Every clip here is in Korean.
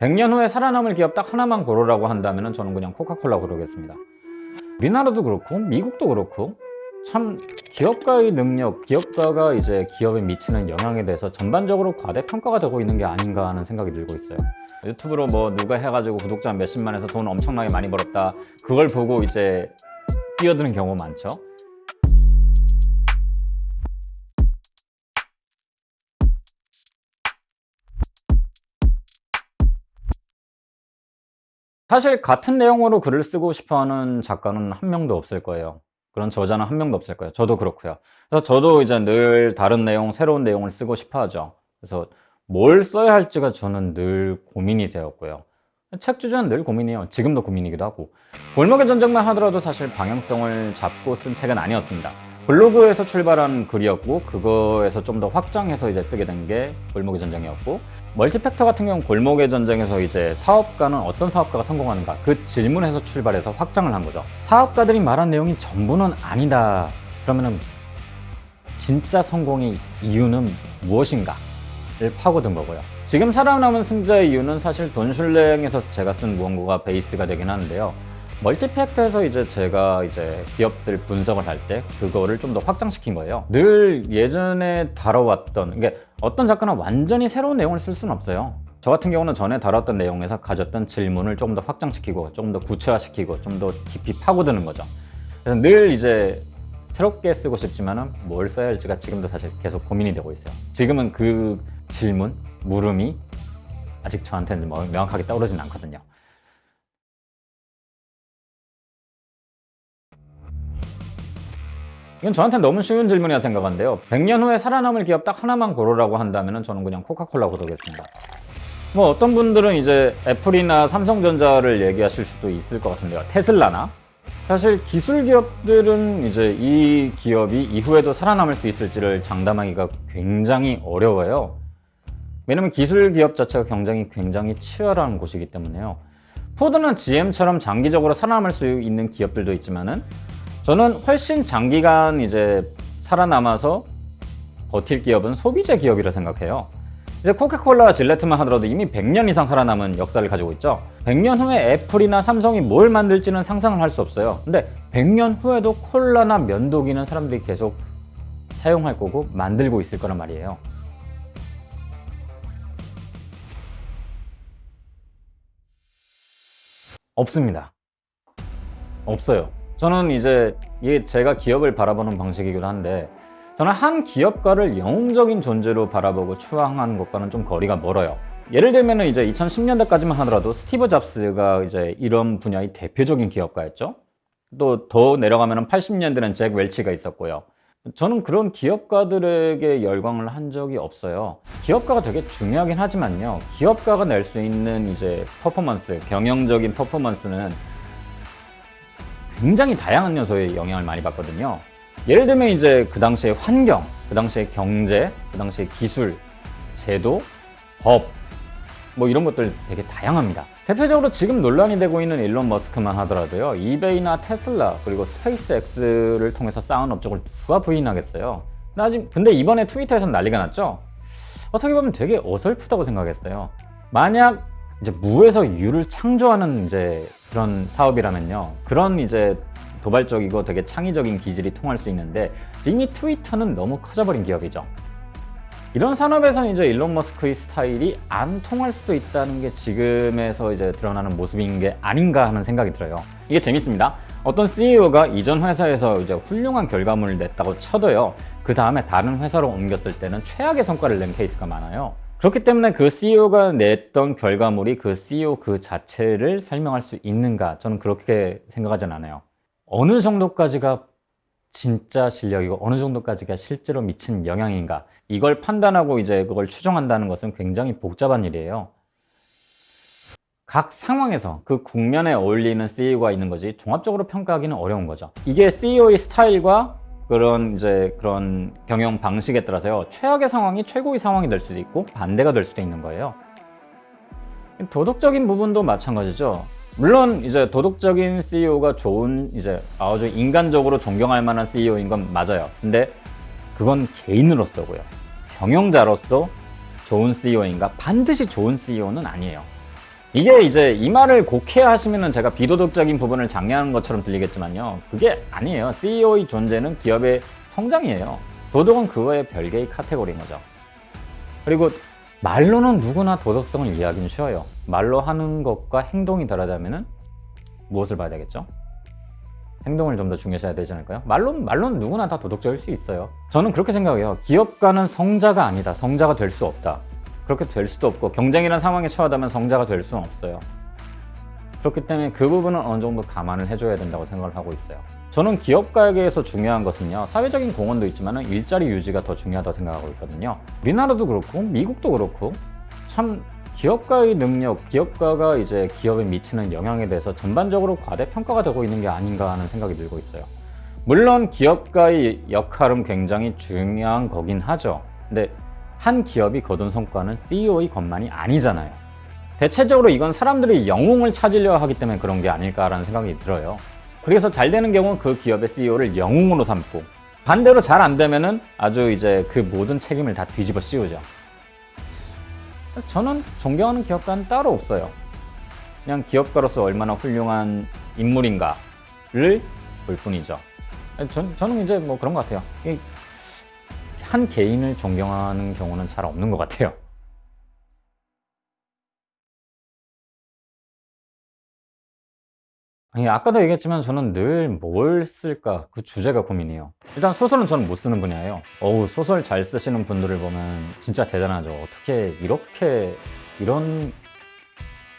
100년 후에 살아남을 기업 딱 하나만 고르라고 한다면 저는 그냥 코카콜라 고르겠습니다. 우리나라도 그렇고 미국도 그렇고 참 기업가의 능력, 기업가가 이제 기업에 미치는 영향에 대해서 전반적으로 과대평가가 되고 있는 게 아닌가 하는 생각이 들고 있어요. 유튜브로 뭐 누가 해가지고 구독자 몇십만 해서 돈 엄청나게 많이 벌었다 그걸 보고 이제 뛰어드는 경우 많죠 사실 같은 내용으로 글을 쓰고 싶어하는 작가는 한 명도 없을 거예요. 그런 저자는 한 명도 없을 거예요. 저도 그렇고요. 그래서 저도 이제 늘 다른 내용 새로운 내용을 쓰고 싶어 하죠. 그래서 뭘 써야 할지가 저는 늘 고민이 되었고요. 책 주제는 늘 고민이에요. 지금도 고민이기도 하고. 골목의 전쟁만 하더라도 사실 방향성을 잡고 쓴 책은 아니었습니다 블로그에서 출발한 글이었고 그거에서 좀 더 확장해서 이제 쓰게 된 게 골목의 전쟁이었고 멀티팩터 같은 경우는 골목의 전쟁에서 이제 사업가는 어떤 사업가가 성공하는가 그 질문에서 출발해서 확장을 한 거죠. 사업가들이 말한 내용이 전부는 아니다. 그러면은 진짜 성공의 이유는 무엇인가 를 파고든 거고요. 지금 살아남은 승자의 이유는 사실 돈슐랭에서 제가 쓴 무언가가 베이스가 되긴 하는데요 멀티팩트에서 이제 제가 이제 기업들 분석을 할 때 그거를 좀 더 확장시킨 거예요. 늘 예전에 다뤄왔던 이게 어떤 작가는 완전히 새로운 내용을 쓸 수는 없어요. 저 같은 경우는 전에 다뤘던 내용에서 가졌던 질문을 조금 더 확장시키고 조금 더 구체화시키고 좀 더 깊이 파고드는 거죠. 그래서 늘 이제 새롭게 쓰고 싶지만 뭘 써야 할지가 지금도 사실 계속 고민이 되고 있어요. 지금은 그 질문, 물음이 아직 저한테는 뭐 명확하게 떠오르진 않거든요 이건 저한테 너무 쉬운 질문이라 생각하는데요. 100년 후에 살아남을 기업 딱 하나만 고르라고 한다면 저는 그냥 코카콜라 고르겠습니다. 뭐 어떤 분들은 이제 애플이나 삼성전자를 얘기하실 수도 있을 것 같은데요. 테슬라나? 사실 기술 기업들은 이제 이 기업이 이후에도 살아남을 수 있을지를 장담하기가 굉장히 어려워요. 왜냐면 기술 기업 자체가 경쟁이 굉장히 치열한 곳이기 때문에요. 포드나 GM처럼 장기적으로 살아남을 수 있는 기업들도 있지만 은 저는 훨씬 장기간 이제 살아남아서 버틸 기업은 소비재 기업이라 생각해요. 이제 코카콜라와 질레트만 하더라도 이미 100년 이상 살아남은 역사를 가지고 있죠. 100년 후에 애플이나 삼성이 뭘 만들지는 상상을 할 수 없어요. 근데 100년 후에도 콜라나 면도기는 사람들이 계속 사용할 거고 만들고 있을 거란 말이에요. 없습니다. 없어요 저는 이제 이게 제가 기업을 바라보는 방식이기도 한데 저는 한 기업가를 영웅적인 존재로 바라보고 추앙하는 것과는 좀 거리가 멀어요. 예를 들면 이제 2010년대까지만 하더라도 스티브 잡스가 이제 이런 분야의 대표적인 기업가였죠. 또 더 내려가면 80년대는 잭 웰치가 있었고요. 저는 그런 기업가들에게 열광을 한 적이 없어요. 기업가가 되게 중요하긴 하지만요. 기업가가 낼 수 있는 이제 퍼포먼스 경영적인 퍼포먼스는 굉장히 다양한 요소에 영향을 많이 받거든요. 예를 들면 이제 그 당시의 환경, 그 당시의 경제, 그 당시의 기술, 제도, 법, 뭐 이런 것들 되게 다양합니다. 대표적으로 지금 논란이 되고 있는 일론 머스크만 하더라도요 이베이나 테슬라 그리고 스페이스X를 통해서 쌓은 업적을 누가 부인하겠어요. 근데 이번에 트위터에서 난리가 났죠? 어떻게 보면 되게 어설프다고 생각했어요. 만약 이제 무에서 유를 창조하는 이제 그런 사업이라면요. 그런 이제 도발적이고 되게 창의적인 기질이 통할 수 있는데 이미 트위터는 너무 커져버린 기업이죠. 이런 산업에서는 이제 일론 머스크의 스타일이 안 통할 수도 있다는 게 지금에서 이제 드러나는 모습인 게 아닌가 하는 생각이 들어요. 이게 재밌습니다. 어떤 CEO가 이전 회사에서 이제 훌륭한 결과물을 냈다고 쳐도요. 그 다음에 다른 회사로 옮겼을 때는 최악의 성과를 낸 케이스가 많아요 그렇기 때문에 그 CEO가 냈던 결과물이 그 CEO 그 자체를 설명할 수 있는가? 저는 그렇게 생각하진 않아요. 어느 정도까지가 진짜 실력이고 어느 정도까지가 실제로 미친 영향인가? 이걸 판단하고 이제 그걸 추정한다는 것은 굉장히 복잡한 일이에요. 각 상황에서 그 국면에 어울리는 CEO가 있는 거지 종합적으로 평가하기는 어려운 거죠. 이게 CEO의 스타일과 그런 이제 그런 경영 방식에 따라서요 최악의 상황이 최고의 상황이 될 수도 있고 반대가 될 수도 있는 거예요. 도덕적인 부분도 마찬가지죠. 물론 이제 도덕적인 CEO가 좋은 이제 아주 인간적으로 존경할 만한 CEO인 건 맞아요. 근데 그건 개인으로서고요. 경영자로서 좋은 CEO인가? 반드시 좋은 CEO는 아니에요 이게 이제 이 말을 곡해 하시면은 제가 비도덕적인 부분을 장려하는 것처럼 들리겠지만요. 그게 아니에요. CEO의 존재는 기업의 성장이에요. 도덕은 그거의 별개의 카테고리인 거죠. 그리고 말로는 누구나 도덕성을 이해하기는 쉬워요. 말로 하는 것과 행동이 다르다면은 무엇을 봐야 되겠죠? 행동을 좀 더 중요시해야 되지 않을까요? 말로, 말로는 누구나 다 도덕적일 수 있어요. 저는 그렇게 생각해요. 기업가는 성자가 아니다. 성자가 될 수 없다. 그렇게 될 수도 없고 경쟁이라는 상황에 처하다면 성자가 될 수는 없어요. 그렇기 때문에 그 부분은 어느 정도 감안을 해줘야 된다고 생각을 하고 있어요. 저는 기업가에게서 중요한 것은요, 사회적인 공헌도 있지만 일자리 유지가 더 중요하다고 생각하고 있거든요. 우리나라도 그렇고, 미국도 그렇고, 참 기업가의 능력, 기업가가 이제 기업에 미치는 영향에 대해서 전반적으로 과대평가가 되고 있는 게 아닌가 하는 생각이 들고 있어요. 물론 기업가의 역할은 굉장히 중요한 거긴 하죠. 근데 한 기업이 거둔 성과는 CEO의 것만이 아니잖아요. 대체적으로 이건 사람들이 영웅을 찾으려 하기 때문에 그런 게 아닐까라는 생각이 들어요. 그래서 잘 되는 경우는 그 기업의 CEO를 영웅으로 삼고 반대로 잘 안 되면 은 아주 이제 그 모든 책임을 다 뒤집어 씌우죠. 저는 존경하는 기업가는 따로 없어요. 그냥 기업가로서 얼마나 훌륭한 인물인가를 볼 뿐이죠. 전, 저는 이제 뭐 그런 것 같아요. 이한 개인을 존경하는 경우는 잘 없는 것 같아요. 아까도 얘기했지만 저는 늘 뭘 쓸까 그 주제가 고민이에요. 일단 소설은 저는 못 쓰는 분야예요. 어우 소설 잘 쓰시는 분들을 보면 진짜 대단하죠. 어떻게 이렇게 이런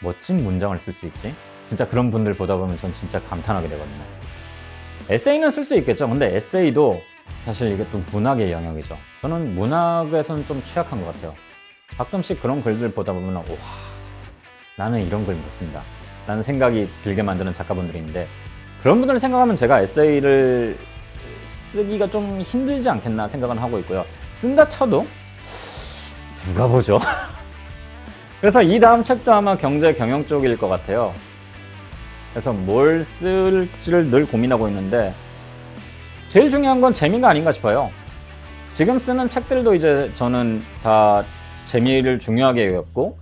멋진 문장을 쓸 수 있지? 진짜 그런 분들 보다 보면 전 진짜 감탄하게 되거든요. 에세이는 쓸 수 있겠죠. 근데 에세이도 사실 이게 또 문학의 영역이죠. 저는 문학에서는 좀 취약한 것 같아요. 가끔씩 그런 글들 보다 보면 와 나는 이런 글 못 쓴다. 라는 생각이 들게 만드는 작가분들이 있는데 그런 분들을 생각하면 제가 에세이를 쓰기가 좀 힘들지 않겠나 생각은 하고 있고요. 쓴다 쳐도 누가 보죠? 그래서 이 다음 책도 아마 경제 경영 쪽일 것 같아요. 그래서 뭘 쓸지를 늘 고민하고 있는데 제일 중요한 건 재미가 아닌가 싶어요. 지금 쓰는 책들도 이제 저는 다 재미를 중요하게 여겼고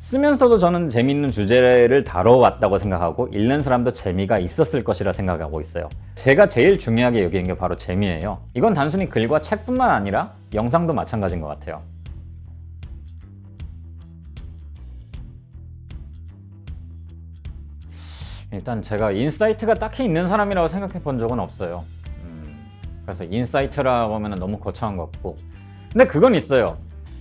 쓰면서도 저는 재미있는 주제를 다뤄왔다고 생각하고 읽는 사람도 재미가 있었을 것이라 생각하고 있어요. 제가 제일 중요하게 여기는 게 바로 재미예요. 이건 단순히 글과 책뿐만 아니라 영상도 마찬가지인 것 같아요. 일단 제가 insight가 딱히 있는 사람이라고 생각해 본 적은 없어요. 음, 그래서 insight라고 하면 너무 거창한 것 같고. 근데 그건 있어요.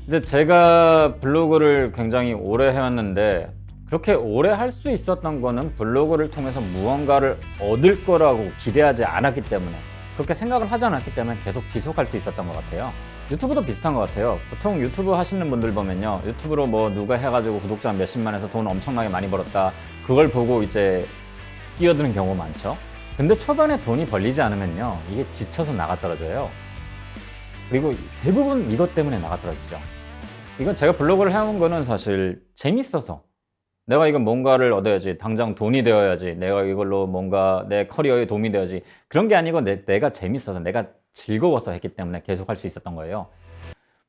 이제 제가 블로그를 굉장히 오래 해왔는데 그렇게 오래 할 수 있었던 거는 블로그를 통해서 무언가를 얻을 거라고 기대하지 않았기 때문에 그렇게 생각을 하지 않았기 때문에 계속 지속할 수 있었던 것 같아요. 유튜브도 비슷한 것 같아요. 보통 유튜브 하시는 분들 보면요. 유튜브로 뭐 누가 해가지고 구독자 몇십만에서 돈 엄청나게 많이 벌었다. 그걸 보고 이제 뛰어드는 경우 많죠. 근데 초반에 돈이 벌리지 않으면요 이게 지쳐서 나가 떨어져요. 그리고 대부분 이것 때문에 나가 떨어지죠. 이건 제가 블로그를 해온 거는 사실 재밌어서. 내가 이건 뭔가를 얻어야지 당장 돈이 되어야지 내가 이걸로 뭔가 내 커리어에 도움이 되어야지. 그런 게 아니고 내, 내가 재밌어서 내가 즐거워서 했기 때문에 계속 할 수 있었던 거예요.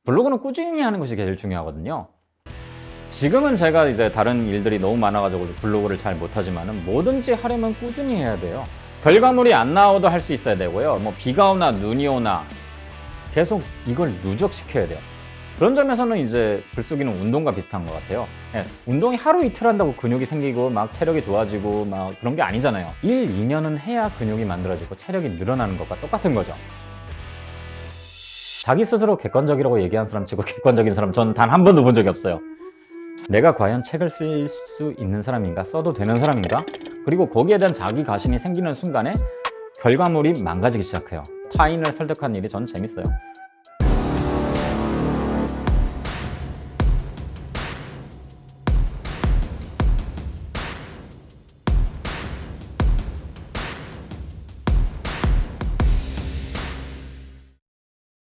블로그는 꾸준히 하는 것이 제일 중요하거든요 지금은 제가 이제 다른 일들이 너무 많아가지고 블로그를 잘 못하지만 뭐든지 하려면 꾸준히 해야 돼요. 결과물이 안 나와도 할 수 있어야 되고요. 뭐 비가 오나 눈이 오나 계속 이걸 누적시켜야 돼요. 그런 점에서는 이제 글쓰기는 운동과 비슷한 것 같아요. 예, 운동이 하루 이틀 한다고 근육이 생기고 막 체력이 좋아지고 막 그런 게 아니잖아요. 1, 2년은 해야 근육이 만들어지고 체력이 늘어나는 것과 똑같은 거죠. 자기 스스로 객관적이라고 얘기한 사람 치고 객관적인 사람 저는 단한 번도 본 적이 없어요 내가 과연 책을 쓸 수 있는 사람인가? 써도 되는 사람인가? 그리고 거기에 대한 자기 가신이 생기는 순간에 결과물이 망가지기 시작해요. 타인을 설득하는 일이 전 재밌어요